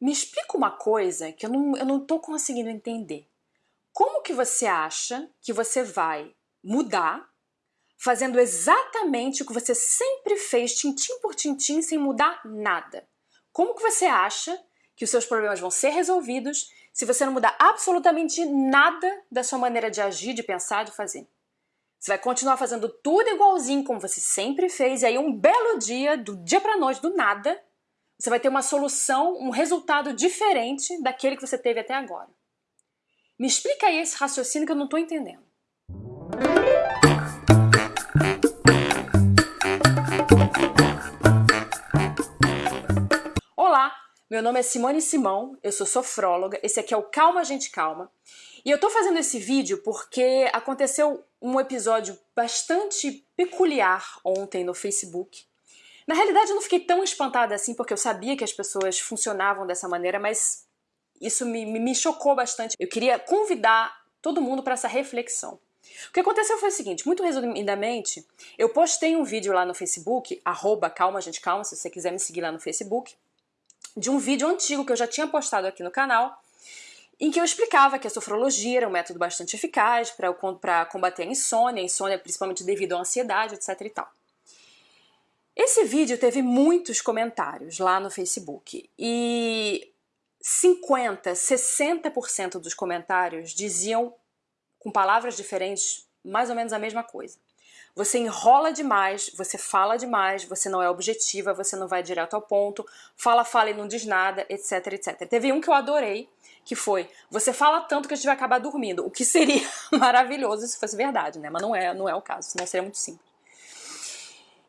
Me explica uma coisa que eu não, eu não tô conseguindo entender. Como que você acha que você vai mudar fazendo exatamente o que você sempre fez, tintim por tintim, sem mudar nada? Como que você acha que os seus problemas vão ser resolvidos se você não mudar absolutamente nada da sua maneira de agir, de pensar, de fazer? Você vai continuar fazendo tudo igualzinho como você sempre fez, e aí um belo dia, do dia para noite, do nada, você vai ter uma solução, um resultado diferente daquele que você teve até agora. Me explica aí esse raciocínio que eu não estou entendendo. Olá, meu nome é Simone Simão, eu sou sofróloga, esse aqui é o Calma Gente Calma. E eu tô fazendo esse vídeo porque aconteceu um episódio bastante peculiar ontem no Facebook na realidade, eu não fiquei tão espantada assim, porque eu sabia que as pessoas funcionavam dessa maneira, mas isso me, me chocou bastante. Eu queria convidar todo mundo para essa reflexão. O que aconteceu foi o seguinte, muito resumidamente, eu postei um vídeo lá no Facebook, arroba calma gente calma, se você quiser me seguir lá no Facebook, de um vídeo antigo que eu já tinha postado aqui no canal, em que eu explicava que a sofrologia era um método bastante eficaz para combater a insônia, a insônia principalmente devido à ansiedade, etc e tal. Esse vídeo teve muitos comentários lá no Facebook e 50, 60% dos comentários diziam, com palavras diferentes, mais ou menos a mesma coisa. Você enrola demais, você fala demais, você não é objetiva, você não vai direto ao ponto, fala, fala e não diz nada, etc, etc. Teve um que eu adorei, que foi, você fala tanto que a gente vai acabar dormindo, o que seria maravilhoso se fosse verdade, né? Mas não é, não é o caso, senão seria muito simples.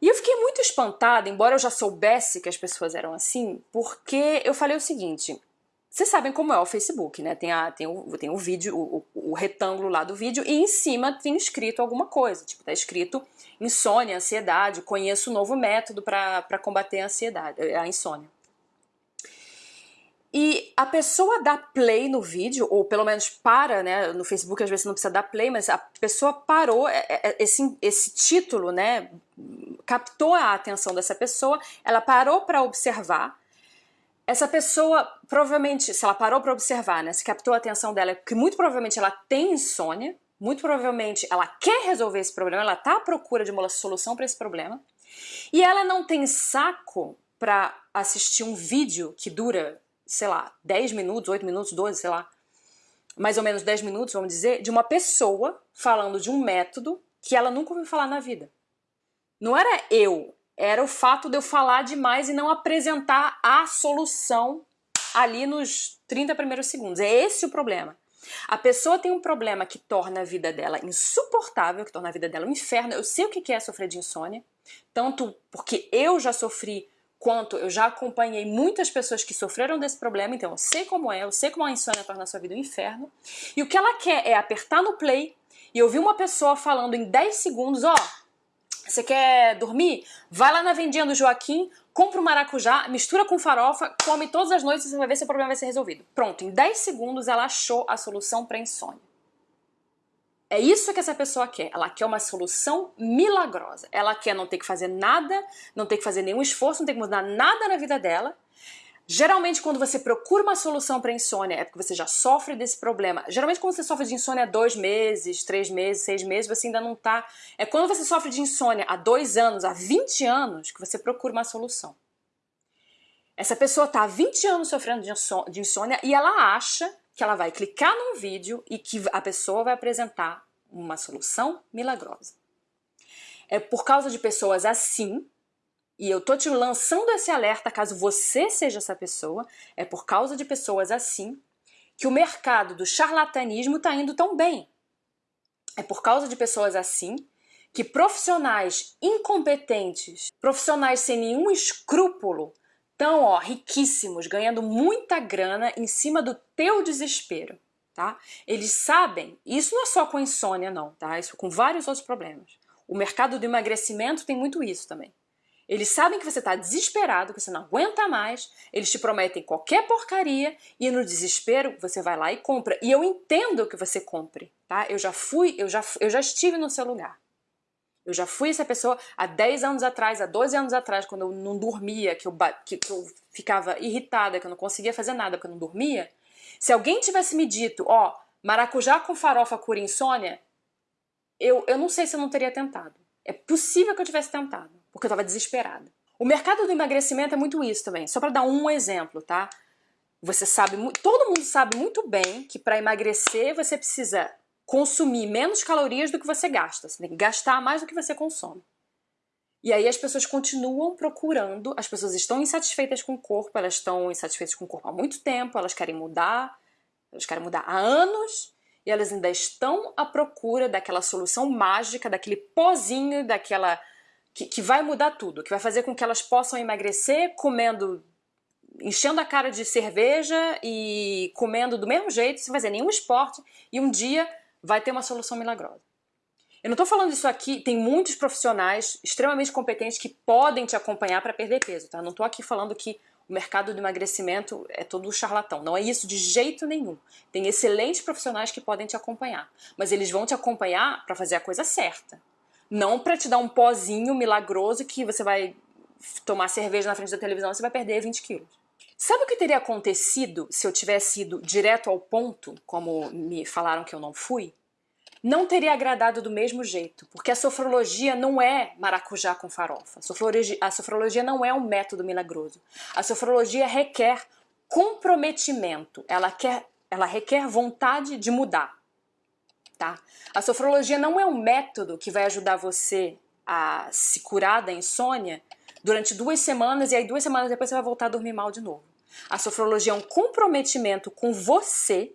E eu fiquei muito espantada, embora eu já soubesse que as pessoas eram assim, porque eu falei o seguinte, vocês sabem como é o Facebook, né? Tem, a, tem, o, tem o vídeo, o, o, retângulo lá do vídeo, e em cima tem escrito alguma coisa. Tipo, tá escrito insônia, ansiedade, conheço um novo método para combater a ansiedade, a insônia. E a pessoa dá play no vídeo, ou pelo menos para, né? No Facebook às vezes não precisa dar play, mas a pessoa parou, é, é, esse, esse título, né? Captou a atenção dessa pessoa, ela parou para observar. Essa pessoa, provavelmente, se ela parou para observar, né? Se captou a atenção dela, que muito provavelmente ela tem insônia, muito provavelmente ela quer resolver esse problema, ela está à procura de uma solução para esse problema, e ela não tem saco para assistir um vídeo que dura sei lá, 10 minutos, 8 minutos, 12, sei lá, mais ou menos 10 minutos, vamos dizer, de uma pessoa falando de um método que ela nunca ouviu falar na vida. Não era eu, era o fato de eu falar demais e não apresentar a solução ali nos 30 primeiros segundos. É esse o problema. A pessoa tem um problema que torna a vida dela insuportável, que torna a vida dela um inferno. Eu sei o que é sofrer de insônia, tanto porque eu já sofri quanto eu já acompanhei muitas pessoas que sofreram desse problema, então eu sei como é, eu sei como a insônia torna a sua vida um inferno. E o que ela quer é apertar no play e ouvir uma pessoa falando em 10 segundos, ó, você quer dormir? Vai lá na vendinha do Joaquim, compra um maracujá, mistura com farofa, come todas as noites e você vai ver se o problema vai ser resolvido. Pronto, em 10 segundos ela achou a solução para insônia. É isso que essa pessoa quer. Ela quer uma solução milagrosa. Ela quer não ter que fazer nada, não ter que fazer nenhum esforço, não ter que mudar nada na vida dela. Geralmente, quando você procura uma solução para insônia, é porque você já sofre desse problema. Geralmente, quando você sofre de insônia há dois meses, três meses, seis meses, você ainda não está. É quando você sofre de insônia há dois anos, há 20 anos, que você procura uma solução. Essa pessoa está há 20 anos sofrendo de insônia e ela acha que ela vai clicar num vídeo e que a pessoa vai apresentar uma solução milagrosa. É por causa de pessoas assim, e eu tô te lançando esse alerta caso você seja essa pessoa, é por causa de pessoas assim que o mercado do charlatanismo está indo tão bem. É por causa de pessoas assim que profissionais incompetentes, profissionais sem nenhum escrúpulo, estão ó, riquíssimos, ganhando muita grana em cima do teu desespero. Tá? Eles sabem, isso não é só com insônia não, tá? Isso com vários outros problemas. O mercado do emagrecimento tem muito isso também. Eles sabem que você está desesperado, que você não aguenta mais, eles te prometem qualquer porcaria e no desespero você vai lá e compra. E eu entendo que você compre, tá? Eu já fui, eu já, eu já estive no seu lugar. Eu já fui essa pessoa há 10 anos atrás, há 12 anos atrás, quando eu não dormia, que eu, que, que eu ficava irritada, que eu não conseguia fazer nada porque eu não dormia. Se alguém tivesse me dito, ó, maracujá com farofa cura insônia, eu, eu não sei se eu não teria tentado. É possível que eu tivesse tentado, porque eu estava desesperada. O mercado do emagrecimento é muito isso também. Só para dar um exemplo, tá? Você sabe, todo mundo sabe muito bem que para emagrecer você precisa consumir menos calorias do que você gasta. Você tem que gastar mais do que você consome. E aí as pessoas continuam procurando, as pessoas estão insatisfeitas com o corpo, elas estão insatisfeitas com o corpo há muito tempo, elas querem mudar, elas querem mudar há anos, e elas ainda estão à procura daquela solução mágica, daquele pozinho, daquela que, que vai mudar tudo, que vai fazer com que elas possam emagrecer comendo enchendo a cara de cerveja e comendo do mesmo jeito, sem fazer nenhum esporte, e um dia vai ter uma solução milagrosa. Eu não estou falando isso aqui, tem muitos profissionais extremamente competentes que podem te acompanhar para perder peso, tá? Não estou aqui falando que o mercado do emagrecimento é todo charlatão. Não é isso de jeito nenhum. Tem excelentes profissionais que podem te acompanhar, mas eles vão te acompanhar para fazer a coisa certa. Não para te dar um pozinho milagroso que você vai tomar cerveja na frente da televisão e você vai perder 20 quilos. Sabe o que teria acontecido se eu tivesse ido direto ao ponto, como me falaram que eu não fui? Não teria agradado do mesmo jeito, porque a sofrologia não é maracujá com farofa. A sofrologia, não é um método milagroso. A sofrologia requer comprometimento, ela, quer, ela requer vontade de mudar tá? A sofrologia não é um método que vai ajudar você a se curar da insônia durante duas semanas e aí duas semanas depois você vai voltar a dormir mal de novo. A sofrologia é um comprometimento com você.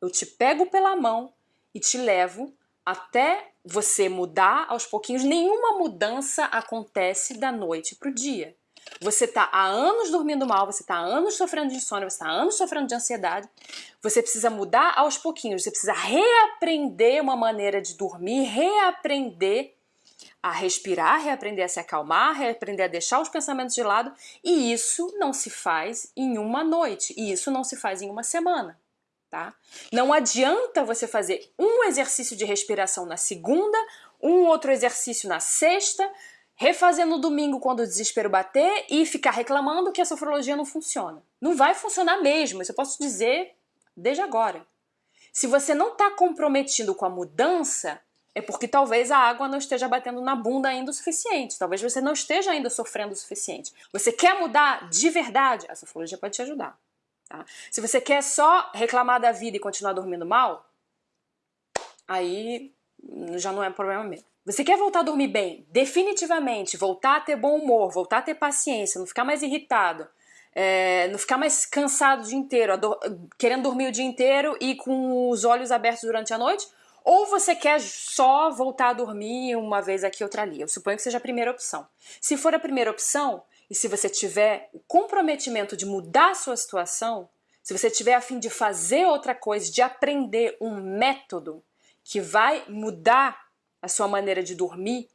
Eu te pego pela mão e te levo até você mudar aos pouquinhos. Nenhuma mudança acontece da noite para o dia. Você está há anos dormindo mal, você está há anos sofrendo de insônia, você está há anos sofrendo de ansiedade. Você precisa mudar aos pouquinhos, você precisa reaprender uma maneira de dormir, reaprender a respirar, reaprender a se acalmar, reaprender a deixar os pensamentos de lado. E isso não se faz em uma noite, e isso não se faz em uma semana. Tá? Não adianta você fazer um exercício de respiração na segunda, um outro exercício na sexta, refazer no domingo quando o desespero bater e ficar reclamando que a sofrologia não funciona. Não vai funcionar mesmo, isso eu posso dizer desde agora. Se você não está comprometido com a mudança, é porque talvez a água não esteja batendo na bunda ainda o suficiente. Talvez você não esteja ainda sofrendo o suficiente. Você quer mudar de verdade? A sofrologia pode te ajudar. Tá? Se você quer só reclamar da vida e continuar dormindo mal, aí já não é problema meu. Você quer voltar a dormir bem? Definitivamente, voltar a ter bom humor, voltar a ter paciência, não ficar mais irritado, é, não ficar mais cansado o dia inteiro, querendo dormir o dia inteiro e com os olhos abertos durante a noite? Ou você quer só voltar a dormir uma vez aqui, outra ali? Eu suponho que seja a primeira opção. Se for a primeira opção, e se você tiver o comprometimento de mudar a sua situação, se você tiver a fim de fazer outra coisa, de aprender um método que vai mudar a sua maneira de dormir,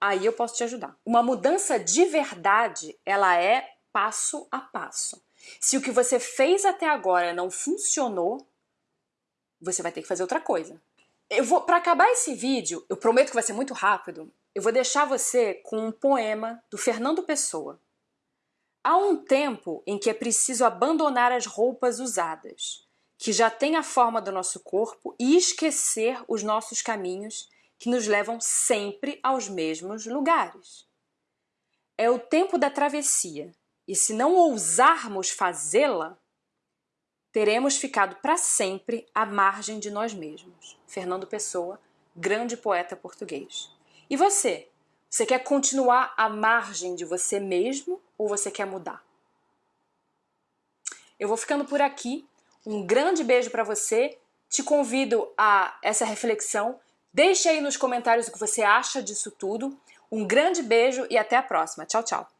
aí eu posso te ajudar. Uma mudança de verdade, ela é passo a passo. Se o que você fez até agora não funcionou, você vai ter que fazer outra coisa. Eu vou para acabar esse vídeo, eu prometo que vai ser muito rápido. Eu vou deixar você com um poema do Fernando Pessoa. Há um tempo em que é preciso abandonar as roupas usadas, que já têm a forma do nosso corpo, e esquecer os nossos caminhos que nos levam sempre aos mesmos lugares. É o tempo da travessia, e se não ousarmos fazê-la, teremos ficado para sempre à margem de nós mesmos. Fernando Pessoa, grande poeta português. E você? Você quer continuar à margem de você mesmo ou você quer mudar? Eu vou ficando por aqui. Um grande beijo para você. Te convido a essa reflexão Deixe aí nos comentários o que você acha disso tudo. Um grande beijo e até a próxima. Tchau, tchau.